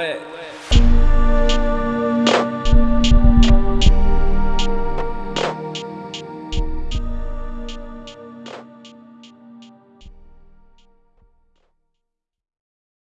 は。